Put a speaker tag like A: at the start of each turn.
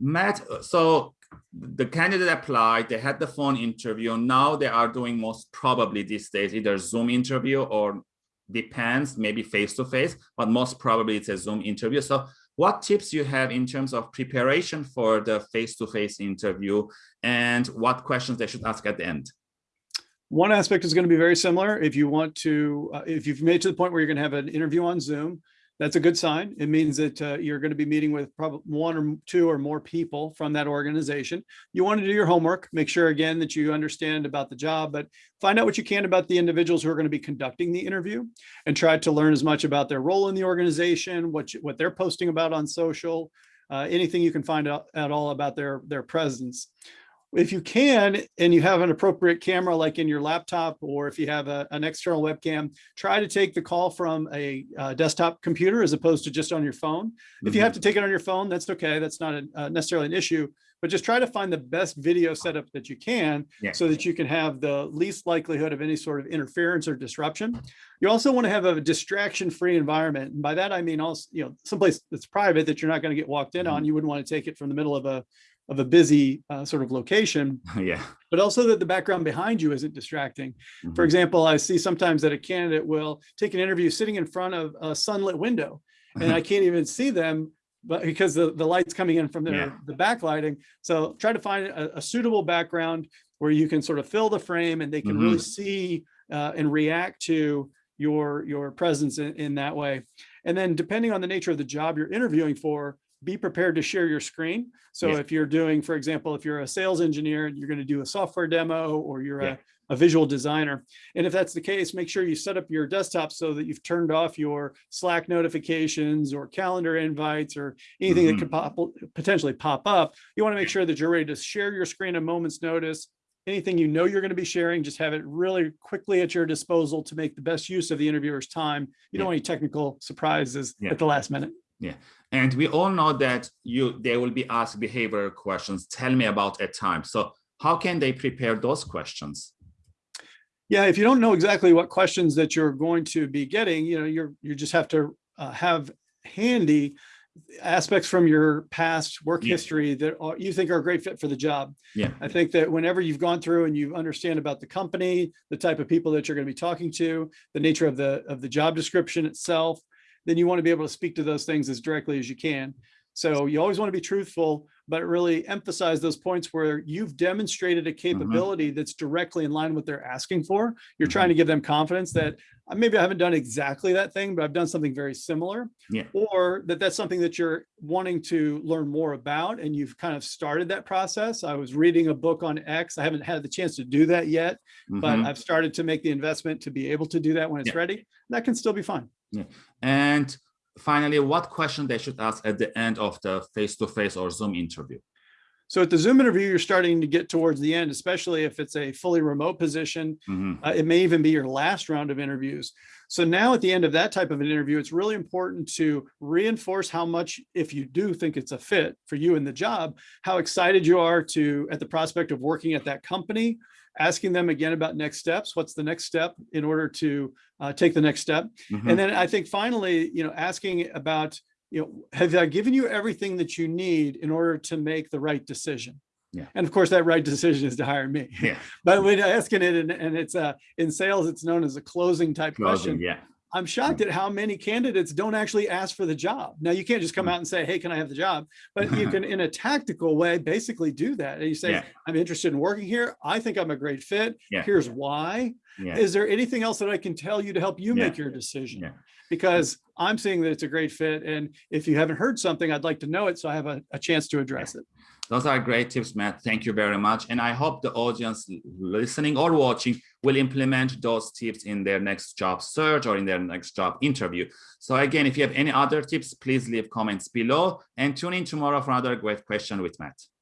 A: Matt, so the candidate applied, they had the phone interview. Now they are doing most probably these days either Zoom interview or depends, maybe face-to-face, -face, but most probably it's a Zoom interview. So what tips you have in terms of preparation for the face-to-face -face interview and what questions they should ask at the end?
B: One aspect is going to be very similar. If you want to, uh, if you've made to the point where you're going to have an interview on Zoom, that's a good sign. It means that uh, you're going to be meeting with probably one or two or more people from that organization. You want to do your homework, make sure again that you understand about the job, but find out what you can about the individuals who are going to be conducting the interview and try to learn as much about their role in the organization, what, you, what they're posting about on social, uh, anything you can find out at all about their, their presence if you can, and you have an appropriate camera like in your laptop, or if you have a, an external webcam, try to take the call from a uh, desktop computer as opposed to just on your phone. Mm -hmm. If you have mm-hmm. to take it on your phone, that's okay. That's not a, uh, necessarily an issue, but just try to find the best video setup that you can yeah. so that you can have the least likelihood of any sort of interference or disruption. You also want to have a distraction-free environment. And by that, I mean also, you know, someplace that's private that you're not going to get walked in mm -hmm. on. You wouldn't want to take it from the middle of a of a busy uh, sort of location.
A: Yeah.
B: But also that the background behind you isn't distracting. Mm -hmm. For mm-hmm. example, I see sometimes that a candidate will take an interview sitting in front of a sunlit window and I can't even see them but because the, the light's coming in from their, yeah. the backlighting. So try to find a, a, suitable background where you can sort of fill the frame and they can mm -hmm. really mm-hmm. see uh, and react to your, your presence in, in that way. And then depending on the nature of the job you're interviewing for, be prepared to share your screen. So if you're doing, for example, if you're a sales engineer, and you're going to do a software demo or you're yeah. a, a visual designer. And if that's the case, make sure you set up your desktop so that you've turned off your Slack notifications or calendar invites or anything mm -hmm. that could mm-hmm. pop, potentially pop up. You want to make sure that you're ready to share your screen a moment's notice. Anything you know you're going to be sharing, just have it really quickly at your disposal to make the best use of the interviewer's time. You yeah. don't want any technical surprises yeah. at the last minute.
A: Yeah, and we all know that you they will be asked behavioral questions. Tell me about a time. So how can they prepare those questions?
B: Yeah, if you don't know exactly what questions that you're going to be getting, you know, you're you just have to uh, have handy aspects from your past work yeah. history that are, you think are a great fit for the job.
A: Yeah.
B: I think that whenever you've gone through and you understand about the company, the type of people that you're going to be talking to, the nature of the of the job description itself, then you want to be able to speak to those things as directly as you can. So you always want to be truthful, but really emphasize those points where you've demonstrated a mm-hmm. capability mm -hmm. that's directly in line with what they're asking for. You're mm -hmm. trying to give them confidence that uh, maybe I haven't done exactly that thing, but I've done something very similar.
A: Yeah.
B: Or that that's something that you're wanting to learn more about and you've kind of started that process. I was reading a book on X. I haven't had the chance to do that yet, mm -hmm. but mm-hmm. I've started to make the investment to be able to do that when it's yeah. ready. That can still be fun.
A: Yeah. And finally, what question they should ask at the end of the face-to-face -face or Zoom interview?
B: So at the Zoom interview, you're starting to get towards the end, especially if it's a fully remote position. Mm -hmm. uh, it may even be your last round of interviews. So now at the end of that type of an interview, it's really important to reinforce how much, if you do think it's a fit for you in the job, how excited you are to at the prospect of working at that company, asking them again about next steps. What's the next step in order to uh, take the next step? Mm -hmm. And then I think finally, you know, asking about, you know, have I given you everything that you need in order to make the right decision?
A: Yeah.
B: And of course, that right decision is to hire me.
A: Yeah.
B: but when asking it, and, and it's uh, in sales, it's known as a closing type
A: closing,
B: question.
A: Yeah.
B: I'm shocked at how many candidates don't actually ask for the job. Now you can't just come mm. out and say, hey, can I have the job? But you can, in a tactical way, basically do that. And you say, yeah. I'm interested in working here. I think I'm a great fit.
A: Yeah.
B: Here's why.
A: Yeah.
B: Is there anything else that I can tell you to help you make your decision? Because I'm seeing that it's a great fit. And if you haven't heard something, I'd like to know it so I have a, a chance to address it.
A: Those are great tips, Matt. Thank you very much. And I hope the audience listening or watching will implement those tips in their next job search or in their next job interview. So again, if you have any other tips, please leave comments below and tune in tomorrow for another great question with Matt.